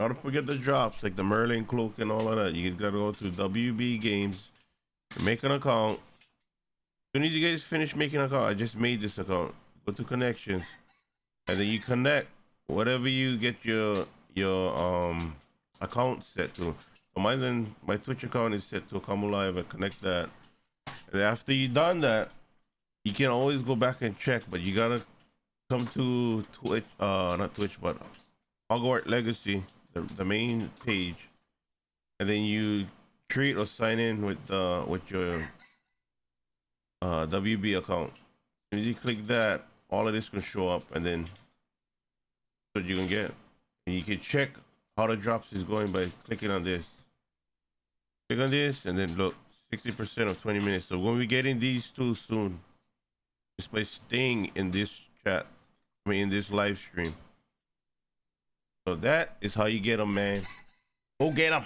Don't forget the drops like the Merlin cloak and all of that. You gotta go to WB Games, make an account. As soon as you guys finish making an account, I just made this account. Go to connections, and then you connect whatever you get your your um account set to. So then my Twitch account is set to come live and connect that. And after you done that, you can always go back and check, but you gotta come to Twitch, uh, not Twitch, but Hogwarts Legacy, the, the main page, and then you create or sign in with uh with your uh WB account. As you click that, all of this can show up, and then what you can get. And you can check how the drops is going by clicking on this. Click on this, and then look, 60% of 20 minutes. So when we get in these two soon, just by staying in this chat, I mean in this live stream. So that is how you get them, man. Go get them.